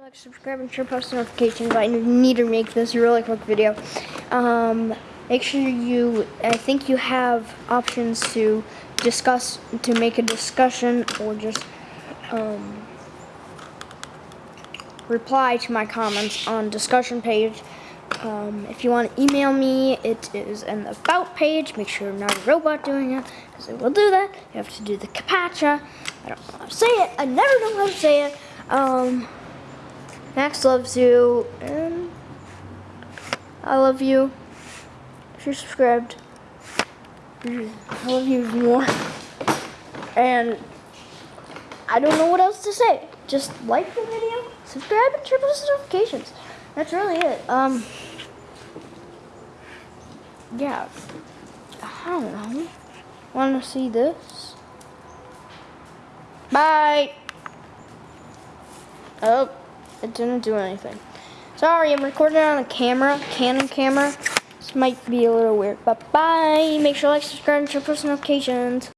Like, subscribe, and share post notifications. I need to make this really quick video. Um, make sure you, I think you have options to discuss, to make a discussion, or just um, reply to my comments on discussion page. Um, if you want to email me, it is in the about page. Make sure I'm not a robot doing it, because I will do that. You have to do the capacha. I don't know how to say it. I never know how to say it. Um, Max loves you, and I love you. If you're subscribed, I love you more. And I don't know what else to say. Just like the video, subscribe, and turn on notifications. That's really it. Um, yeah. I don't know. Want to see this? Bye. Oh, it didn't do anything. Sorry, I'm recording on a camera, Canon camera. This might be a little weird, but bye. Make sure to like, subscribe, and turn post notifications.